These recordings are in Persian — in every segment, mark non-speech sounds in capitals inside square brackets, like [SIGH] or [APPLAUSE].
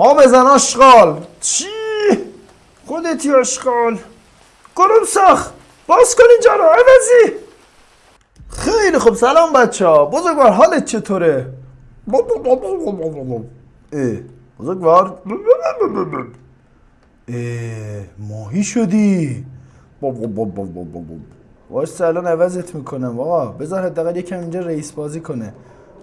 ها بزن آشغال چی؟ خودتی آشغال گروم ساخ باز کن اینجا رو عوضی. خیلی خوب. سلام بچه ها بزرگوار حالت چطوره؟ اه بزرگوار. اه ماهی شدی. واسه الان عوضت می‌کنم آقا. بذار حداقل یکم اینجا رئیس بازی کنه.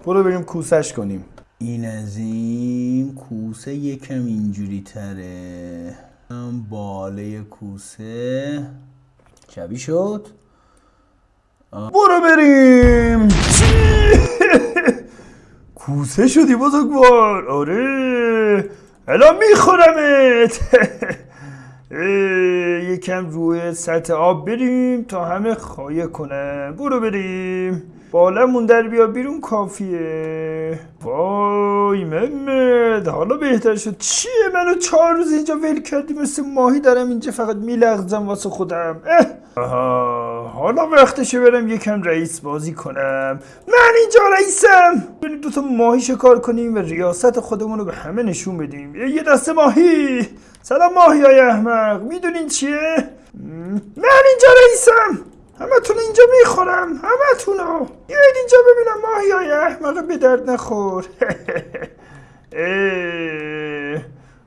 برو بریم کوسش کنیم. این از این کوسه یکم اینجوری تره. باله کوسه. شبیه شد. برو بریم؟ [LAUGHS] کوسه شدی بزرگوار. آره. الان میخورمت. [LAUGHS] یکم روی سطح آب بریم تا همه خایه کنن. برو بریم. بالمون در بیا بیرون کافیه. وای محمد حالا بهتر شد. چیه منو چهار روز اینجا ول کردی؟ مثل ماهی دارم اینجا فقط میلغزم واسه خودم. اه. آها حالا وقتشه برم یکم رئیس بازی کنم. من اینجا رئیسم. بریم دوتا ماهی شکار کنیم و ریاست خودمون رو به همه نشون بدیم. یه دسته ماهی. سلام ماهی های احمق. می‌دونین چیه؟ من اینجا رئیسم. همه تون اینجا می‌خورم همه تونو بیاید اینجا ببینم ماهی های احمق به درد نخور.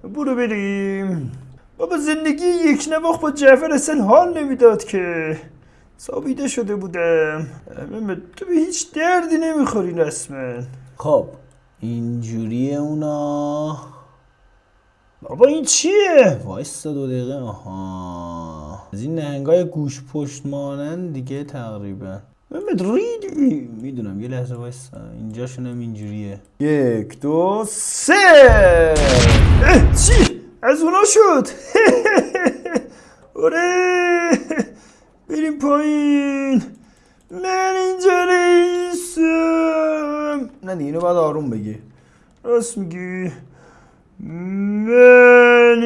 [LAUGHS] برو بریم. بابا زندگی یک نواخ با جعفر اصلا حال نمی‌داد که. سابیده شده بودم. تو به هیچ دردی نمی‌خوری رسما. خب اینجوریه اونا. بابا این چیه؟ وایستا دو دقیقه. آها. از این نهنگای گوش پشت مانند دیگه تقریبا. محمد ریدی؟ می‌دونم یه لحظه وایستا اینجاشون هم اینجوریه. یک دو سه! چی؟ از اونا شد. [LAUGHS] آره. بریم پایین. من اینجا رئیسم نه دیگه اینو باید آروم بگی. راست میگی. Manager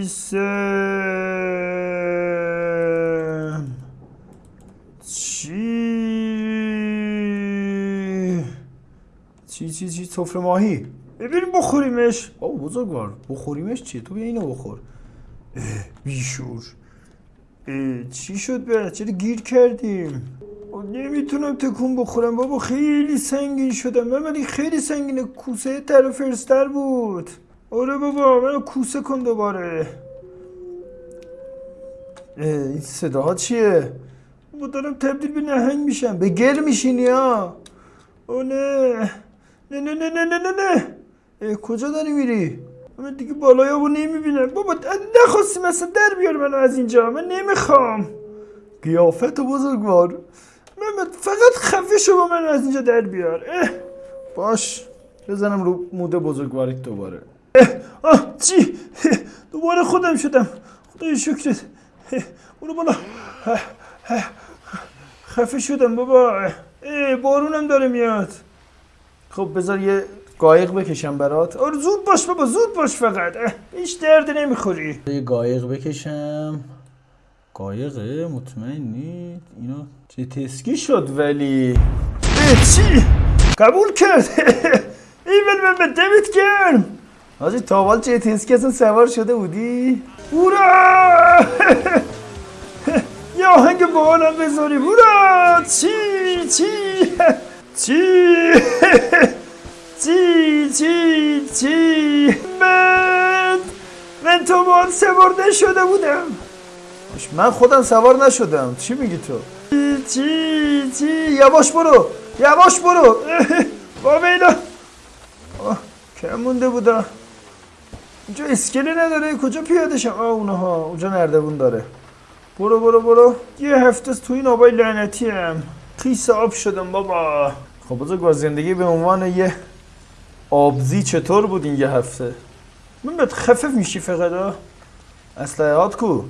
ise çi çi çi çi sofra mahi. E bir bokhorimesh. Abi bozak var. Bokhorimesh çi. Tu yine bokhor. E, بیشور چی شد برای چرا گیر کردیم نمی‌تونم تکون بخورم. بابا خیلی سنگین شدم. من ولی خیلی سنگینه. کوسه تر فرستر بود. آره بابا منو کوسه کن دوباره. این صداها چیه؟ بابا دارم تبدیل به نهنگ میشم. به گل میشینی ها؟ او نه. نه نه نه نه نه نه نه. کجا داری میری؟ من دیگه بالای آبو نمی‌بینم. بابا نخواستی مثلا در بیار منو از اینجا. من نمی‌خوام. قیافت بزرگوار. من فقط خفه با من از اینجا در بیار اه. باش بزنم رو موده بزرگواریت دوباره اه. آه چی دوباره خودم شدم خدای شکرت. برو بالا. خفه شدم بابا اه. بارونم داره میاد خب بذار یه قایق بکشم برات آره زود باش بابا زود باش فقط هیچ درد نمی‌خوری یه قایق بکشم قایقه مطمئنی اینو چه تسکی شد ولی. چی؟ قبول کرد. [LAUGHS] ایول من دمت گرم. حاجی تاوال چه تسکی اصلا سوار شده بودی؟ هورا! [LAUGHS] یه آهنگ باحالم بذاریم هورا! چی؟ چی؟ [LAUGHS] چی؟ چی؟ چی؟ چی؟ من من تو بار سوار نشده بودم. من خودم سوار نشدم. چی میگی تو؟ چی چی چی؟ یواش برو. یواش برو. بابا اینا کم مونده بودم. اینجا اسکله نداره. کجا پیاده شم؟ آه اونها. اونجا نردبون داره. برو برو برو. یه هفته تو این آبای لعنتی هم خیس آب شدم بابا. خب بزرگ زندگی به عنوان یه آبزی چطور بود این یه هفته؟ من بهت خفف میشی فقط ها اسلحات کو؟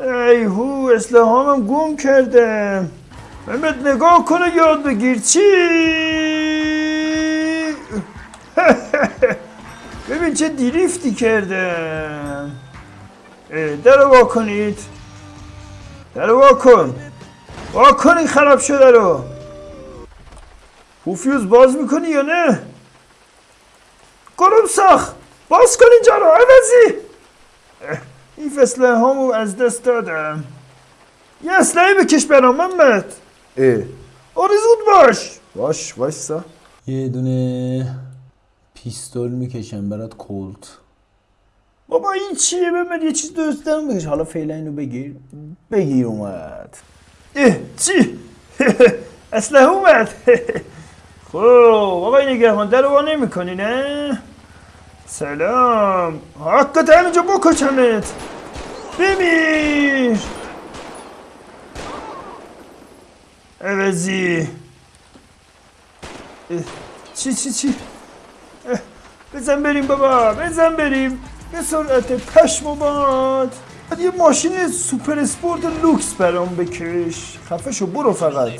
ای هو اسلحه هم گم کردم بهت نگاه کنه یاد بگیر. چی؟ [LAUGHS] ببین چه دیریفتی کردم اه، درو وا کنید. وا کن. وا کن این خراب شده رو. پوفیوز باز می‌کنی یا نه؟ خانم ساخ باز کن اینجا رو عوضی. این فصله همو از دست دادم یه اسلحه بکش برام محمد. اه آره زود باش. باش وایسا یه دونه پیستول می‌کشم برات کولت. بابا این چیه؟ محمد یه چیز دوست دارم بکش. حالا فعلا اینو بگیر. بگیر اومد. اه چی؟ [LAUGHS] اسلحه اومد. [LAUGHS] خب آقای نگهبان در رو نمی کنی نه؟ سلام. حقت همینجا بکشمت. بمیر عوضی چی چی چی؟ بزن بریم بابا بزن بریم. به سرعت پشم باد. یه ماشین super sport لوکس برام بکش. خفه شو برو فقط.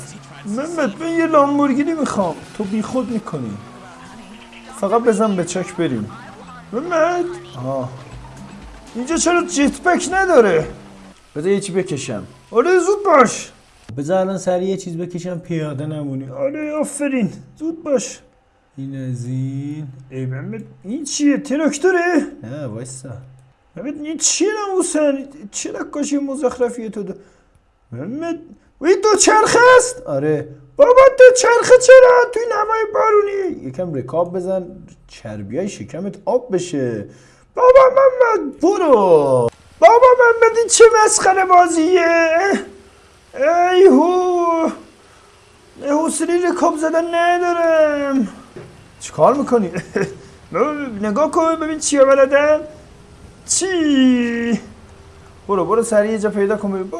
محمد من یه لامبورگینی می‌خوام. تو بی خود می‌کنی. فقط بزن به چک بریم. محمد آه. اینجا چرا جت پک نداره بذار یه چی بکشم آره زود باش بذار الان یه چیز بکشم پیاده نمونی آره آفرین زود باش این از این ای محمد این چیه تراکتوره نه وایسا محمد این چیه ناموسن چه نقاشی مزخرفیه تو محمد وی دو چرخ است؟ آره. بابا دو چرخه چرا؟ توی نمای بارونی. یکم رکاب بزن. چربیای شکمت آب بشه. بابا محمد برو. بابا محمد این چه مسخره بازیه؟ ای هو. حوصله رکاب زدن ندارم. چیکار می‌کنی؟ [LAUGHS] نگاه کن ببین چیه بلدم چی؟ برو برو سریع جا پیدا کن ببین.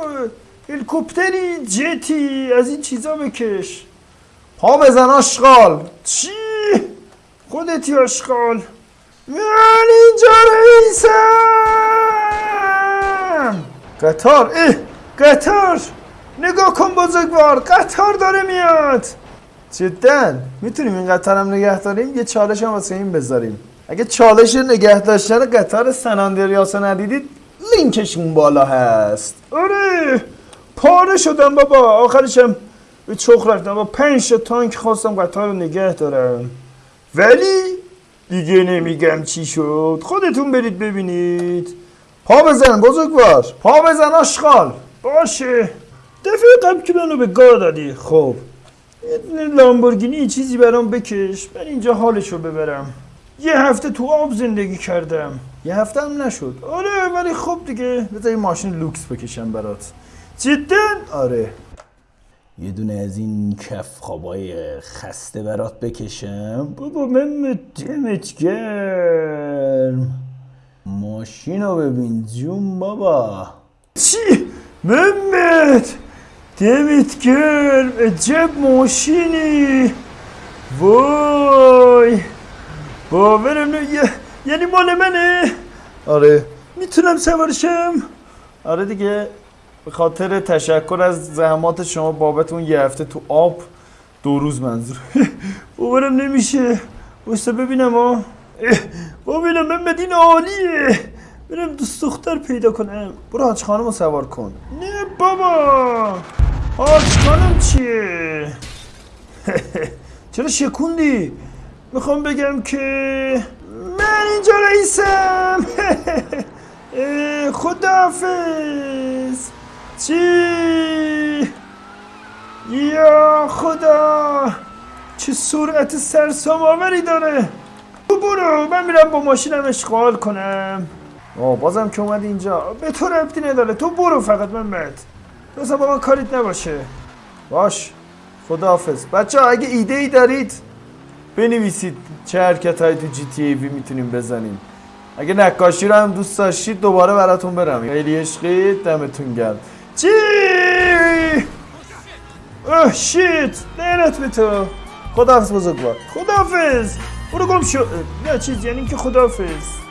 هلیکوپتری جتی از این چیزا بکش. پا بزن آشغال. چی؟ خودتی آشغال. من اینجا رئیسم. قطار اه قطار. نگاه کن بزرگوار قطار داره میاد. جدا می‌تونیم این قطار هم نگه داریم؟ یه چالش هم واسه این بذاریم. اگه چالش نگه داشتن قطار سناندریاسو ندیدید لینکش اون بالا هست. آره. پاره شدم بابا. آخرشم به چخ رفتم. با پنج تا تانک خواستم قطار رو نگه دارم. ولی دیگه نمیگم چی شد. خودتون برید ببینید. پا بزن بزرگوار. پا بزن آشغال. باشه. دفعه که منو به گاه دادی. خب. لامبورگینی چیزی برام بکش. من اینجا حالشو ببرم. یه هفته تو آب زندگی کردم. یه هفته هم نشد. آره ولی خب دیگه. بذار ماشین لوکس بکشم برات. جدا؟ آره. یه دونه از این کف خوابای خسته برات بکشم. بابا من دمت گرم. ماشین رو ببین جون بابا. چی؟ محمد دمت گرم. عجب ماشینی. وای. باورم نه یه- یعنی مال منه؟ آره. می‌تونم سوارشم؟ آره دیگه. به خاطر تشکر از زحمات شما بابت اون یه هفته تو آب دو روز منظور. [LAUGHS] باورم نمیشه. بایستا ببینم اه، ببینم محمد این عالیه. برم دوست دختر پیدا کنم. برو حاج خانم رو سوار کن. نه بابا. حاج خانم چیه؟ [LAUGHS] چرا شکوندی؟ می‌خوام بگم که من اینجا رئیسم. [LAUGHS] خداحافظ. چی یا خدا چه سرعت سرسام آوری داره. تو برو من میرم با ماشینم اشغال کنم. آه بازم که اومد اینجا. به تو ربطی نداره. تو برو فقط محمد مثلا با من کاریت نباشه. باش. خداحافظ. بچه ها اگه ایده ای دارید بنویسید چه حرکت های تو جی تی ای وی می‌تونیم بزنیم. اگه نقاشی رو هم دوست داشتید دوباره براتون برم. خیلی عشقی دمتون گرم. چی اوه شیت لعنت به تو خداحافظ بزرگوار خداحافظ برو گم شو نه چیز یعنی که خداحافظ